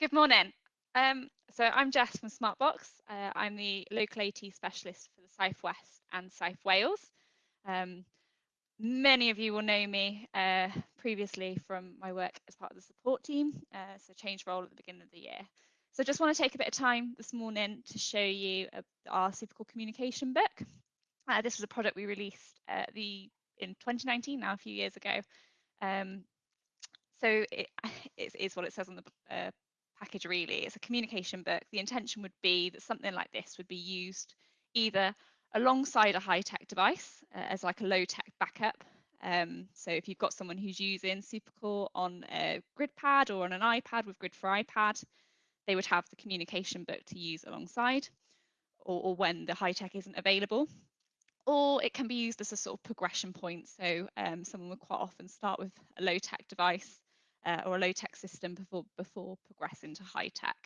Good morning. Um, so I'm Jess from Smartbox. Uh, I'm the local AT specialist for the South West and South Wales. Um, many of you will know me uh, previously from my work as part of the support team, uh, so change role at the beginning of the year. So just want to take a bit of time this morning to show you uh, our Supercore communication book. Uh, this was a product we released uh, the in 2019, now a few years ago. Um, so it, it's, what it says on the uh, package really. It's a communication book. The intention would be that something like this would be used either alongside a high-tech device uh, as like a low-tech backup. Um, so if you've got someone who's using Supercore on a GridPad or on an iPad with Grid for iPad, they would have the communication book to use alongside or, or when the high-tech isn't available. Or it can be used as a sort of progression point. So um, someone would quite often start with a low-tech device uh, or a low-tech system before, before progressing to high-tech.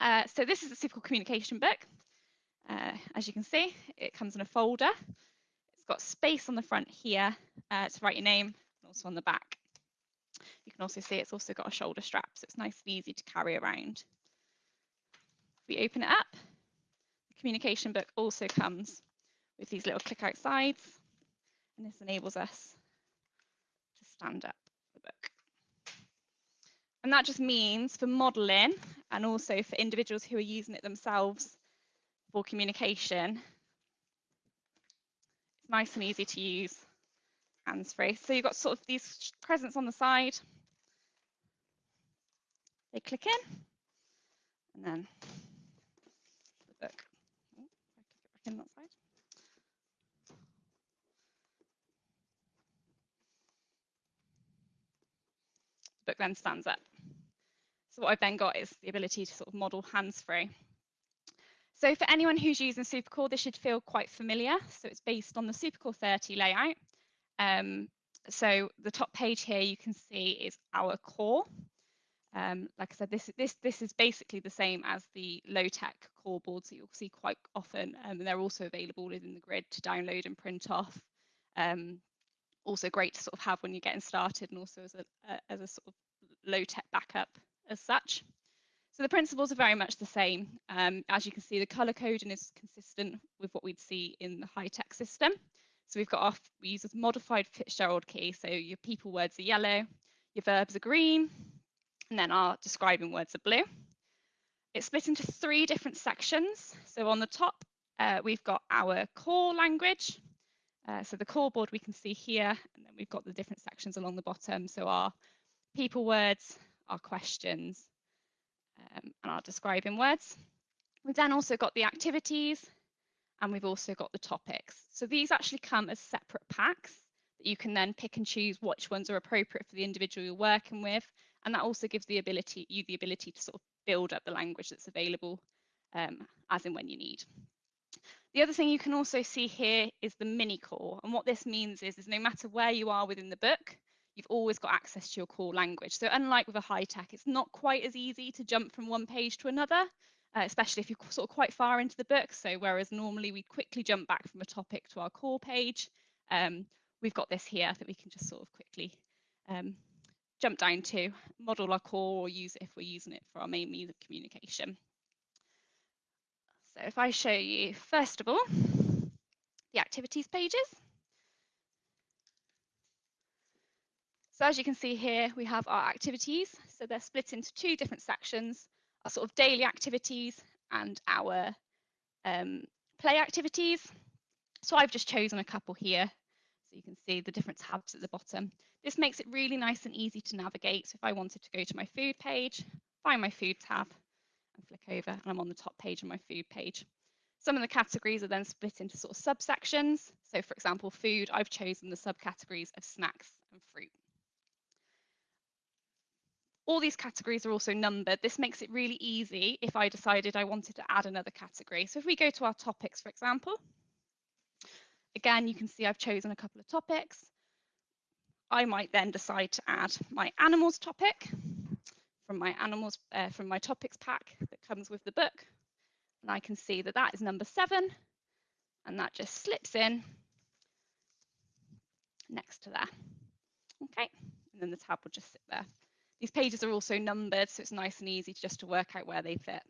Uh, so this is a Supercore communication book. Uh, as you can see, it comes in a folder. It's got space on the front here uh, to write your name and also on the back. You can also see it's also got a shoulder strap, so it's nice and easy to carry around. If we open it up, the communication book also comes with these little click out sides, and this enables us to stand up the book. And that just means for modeling and also for individuals who are using it themselves for communication, it's nice and easy to use hands-free. So you've got sort of these presents on the side. They click in and then the book. Oh, in that side. The book then stands up. So what I've then got is the ability to sort of model hands-free. So for anyone who's using Supercore, this should feel quite familiar. So it's based on the Supercore 30 layout. Um, so the top page here you can see is our core. Um, like I said, this, this, this is basically the same as the low-tech core boards that you'll see quite often. Um, and they're also available within the grid to download and print off. Um, also great to sort of have when you're getting started and also as a, uh, as a sort of low-tech backup as such. So the principles are very much the same. Um, as you can see, the color coding is consistent with what we'd see in the high-tech system. So we've got off, we use a modified Fitzgerald key. So your people words are yellow, your verbs are green, and then our describing words are blue. It's split into three different sections. So on the top, uh, we've got our core language. Uh, so the core board we can see here, and then we've got the different sections along the bottom. So our people words, our questions, um, and our describing words. We've then also got the activities and we've also got the topics. So these actually come as separate packs that you can then pick and choose which ones are appropriate for the individual you're working with. And that also gives the ability, you the ability to sort of build up the language that's available um, as and when you need. The other thing you can also see here is the mini core. And what this means is, is no matter where you are within the book, you've always got access to your core language. So unlike with a high tech, it's not quite as easy to jump from one page to another, uh, especially if you're sort of quite far into the book. So whereas normally we quickly jump back from a topic to our core page, um, we've got this here that we can just sort of quickly um, jump down to, model our core or use it if we're using it for our main means of communication. So if I show you, first of all, the activities pages. So as you can see here, we have our activities. So they're split into two different sections, our sort of daily activities and our um, play activities. So I've just chosen a couple here. So you can see the different tabs at the bottom. This makes it really nice and easy to navigate. So if I wanted to go to my food page, find my food tab and flick over and I'm on the top page of my food page. Some of the categories are then split into sort of subsections. So for example, food, I've chosen the subcategories of snacks and fruit. All these categories are also numbered. This makes it really easy if I decided I wanted to add another category. So if we go to our topics, for example, again, you can see I've chosen a couple of topics. I might then decide to add my animals topic from my animals uh, from my topics pack that comes with the book. And I can see that that is number seven and that just slips in next to there. Okay, and then the tab will just sit there. These pages are also numbered, so it's nice and easy just to work out where they fit.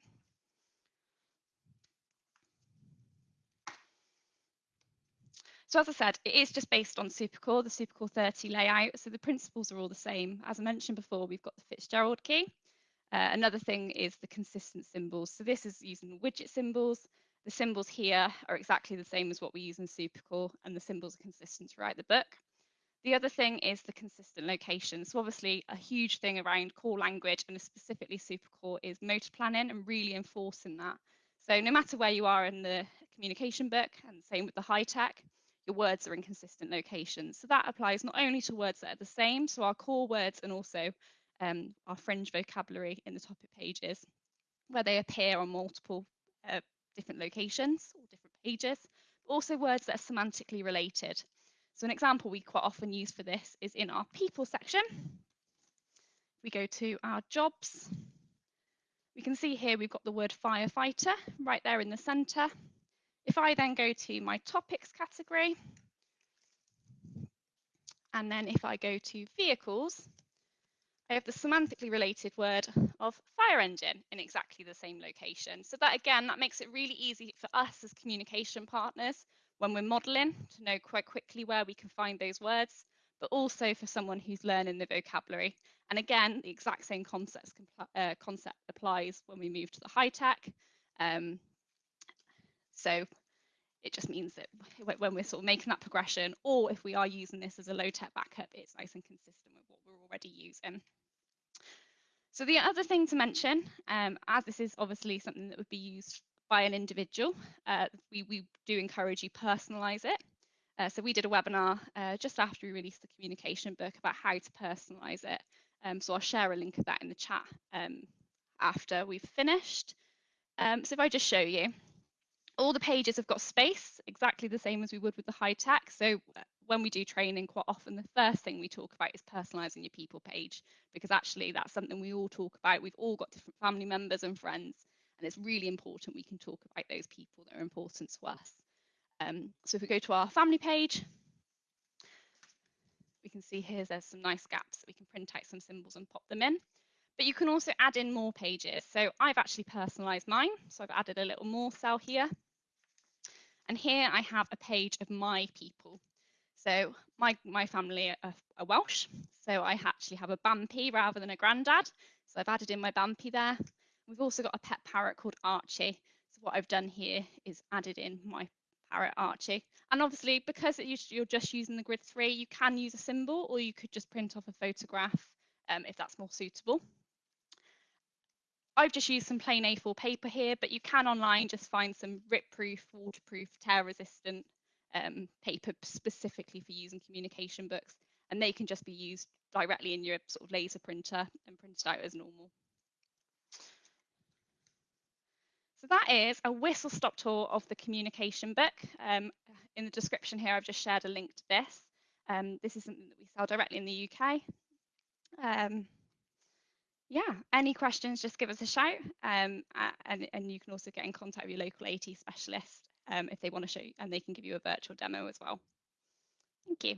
So as I said, it is just based on Supercore, the Supercore 30 layout. So the principles are all the same. As I mentioned before, we've got the Fitzgerald key. Uh, another thing is the consistent symbols. So this is using Widgit symbols. The symbols here are exactly the same as what we use in Supercore, and the symbols are consistent throughout the book. The other thing is the consistent location. So obviously a huge thing around core language and specifically Supercore is motor planning and really enforcing that. So no matter where you are in the communication book, and same with the high tech, your words are in consistent locations. So that applies not only to words that are the same, so our core words and also um, our fringe vocabulary in the topic pages, where they appear on multiple uh, different locations or different pages, also words that are semantically related. So an example we quite often use for this is in our people section. We go to our jobs. We can see here we've got the word firefighter right there in the centre. If I then go to my topics category, and then if I go to vehicles, I have the semantically related word of fire engine in exactly the same location. So that again, that makes it really easy for us as communication partners when we're modeling to know quite quickly where we can find those words, but also for someone who's learning the vocabulary. And again, the exact same concepts, uh, concept applies when we move to the high tech. Um, so it just means that when we're sort of making that progression, or if we are using this as a low tech backup, it's nice and consistent with what we're already using. So the other thing to mention, um, as this is obviously something that would be used by an individual, uh, we, we do encourage you personalise it. Uh, so we did a webinar uh, just after we released the communication book about how to personalise it. Um, so I'll share a link of that in the chat um, after we've finished. Um, so if I just show you, all the pages have got space, exactly the same as we would with the high tech. So uh, when we do training, quite often the first thing we talk about is personalising your people page, because actually that's something we all talk about. We've all got different family members and friends, and it's really important we can talk about those people that are important to us. Um, so if we go to our family page, we can see here there's some nice gaps that we can print out some symbols and pop them in. But you can also add in more pages. So I've actually personalised mine. So I've added a little more cell here. And here I have a page of my people. So my, my family are, are Welsh. So I actually have a Bampi rather than a grandad. So I've added in my Bampi there. We've also got a pet parrot called Archie. So what I've done here is added in my parrot Archie. And obviously, because you're just using the grid three, you can use a symbol or you could just print off a photograph um, if that's more suitable. I've just used some plain A4 paper here, but you can online just find some rip-proof, waterproof, tear-resistant um, paper specifically for using communication books, and they can just be used directly in your sort of laser printer and printed out as normal. So that is a whistle-stop tour of the communication book. Um, in the description here, I've just shared a link to this. Um, this is something that we sell directly in the UK. Um, yeah, any questions, just give us a shout. Um, and, and you can also get in contact with your local AT specialist um, if they want to show you, and they can give you a virtual demo as well. Thank you.